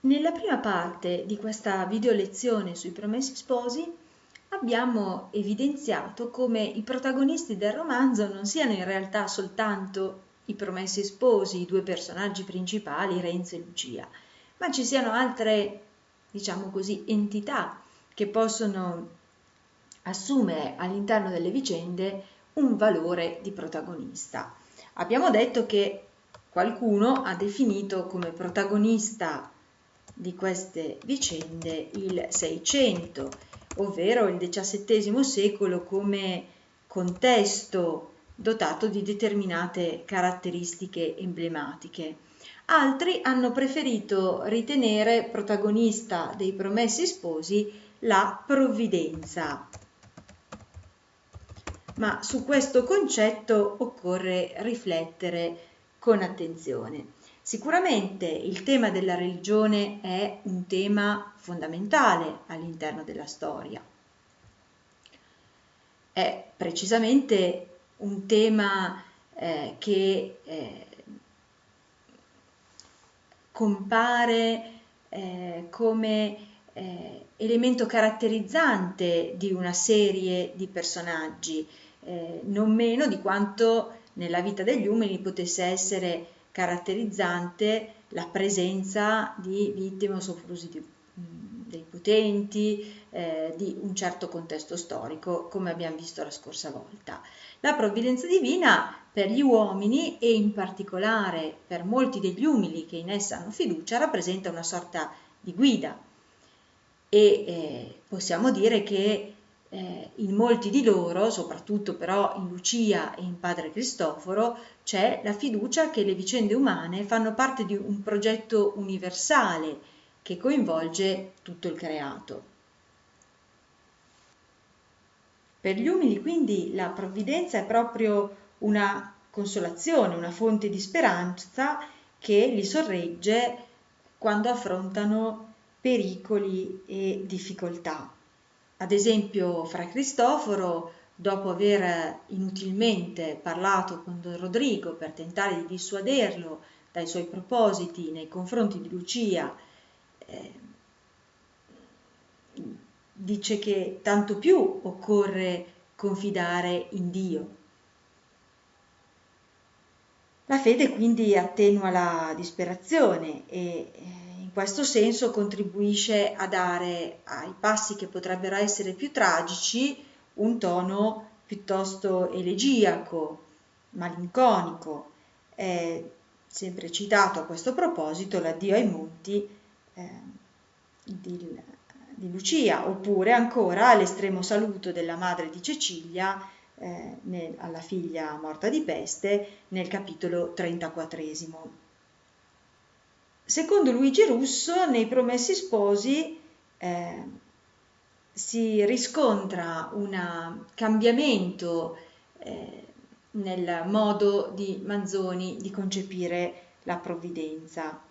Nella prima parte di questa video lezione sui promessi sposi abbiamo evidenziato come i protagonisti del romanzo non siano in realtà soltanto i promessi sposi, i due personaggi principali, Renzo e Lucia, ma ci siano altre, diciamo così, entità che possono assumere all'interno delle vicende un valore di protagonista. Abbiamo detto che qualcuno ha definito come protagonista di queste vicende il Seicento, ovvero il XVII secolo come contesto dotato di determinate caratteristiche emblematiche. Altri hanno preferito ritenere protagonista dei promessi sposi la provvidenza. Ma su questo concetto occorre riflettere con attenzione. Sicuramente il tema della religione è un tema fondamentale all'interno della storia. È precisamente un tema eh, che eh, compare eh, come eh, elemento caratterizzante di una serie di personaggi, eh, non meno di quanto nella vita degli umani potesse essere caratterizzante la presenza di vittime o soprusi di, dei potenti, eh, di un certo contesto storico, come abbiamo visto la scorsa volta. La provvidenza divina per gli uomini e in particolare per molti degli umili che in essa hanno fiducia rappresenta una sorta di guida e eh, possiamo dire che eh, in molti di loro, soprattutto però in Lucia e in padre Cristoforo, c'è la fiducia che le vicende umane fanno parte di un progetto universale che coinvolge tutto il creato. Per gli umili quindi la provvidenza è proprio una consolazione, una fonte di speranza che li sorregge quando affrontano pericoli e difficoltà. Ad esempio, fra Cristoforo, dopo aver inutilmente parlato con Don Rodrigo per tentare di dissuaderlo dai suoi propositi nei confronti di Lucia, eh, dice che tanto più occorre confidare in Dio. La fede quindi attenua la disperazione e eh, questo senso contribuisce a dare ai passi che potrebbero essere più tragici un tono piuttosto elegiaco, malinconico. È sempre citato a questo proposito l'addio ai monti eh, di, di, Lucia, oppure ancora l'estremo saluto della madre di Cecilia eh, nel, alla figlia morta di peste nel capitolo 34. Secondo Luigi Russo, nei Promessi Sposi eh, si riscontra un cambiamento eh, nel modo di Manzoni di concepire la provvidenza.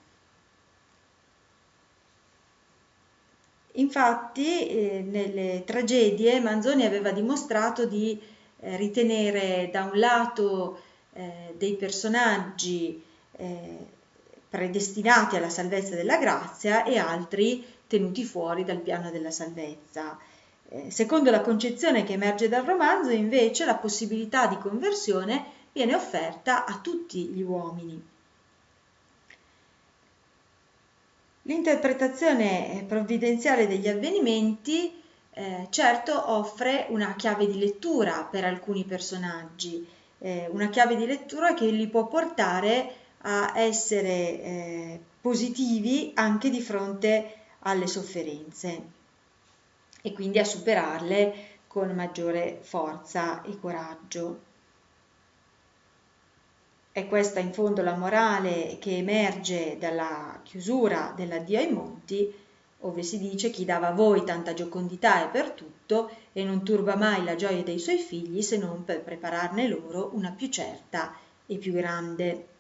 Infatti, eh, nelle tragedie Manzoni aveva dimostrato di eh, ritenere da un lato eh, dei personaggi eh, predestinati alla salvezza della grazia e altri tenuti fuori dal piano della salvezza. Eh, secondo la concezione che emerge dal romanzo, invece, la possibilità di conversione viene offerta a tutti gli uomini. L'interpretazione provvidenziale degli avvenimenti eh, certo offre una chiave di lettura per alcuni personaggi, eh, una chiave di lettura che li può portare a essere eh, positivi anche di fronte alle sofferenze e quindi a superarle con maggiore forza e coraggio. È questa in fondo la morale che emerge dalla chiusura dell'addio ai monti, dove si dice chi dava a voi tanta giocondità è per tutto e non turba mai la gioia dei suoi figli se non per prepararne loro una più certa e più grande.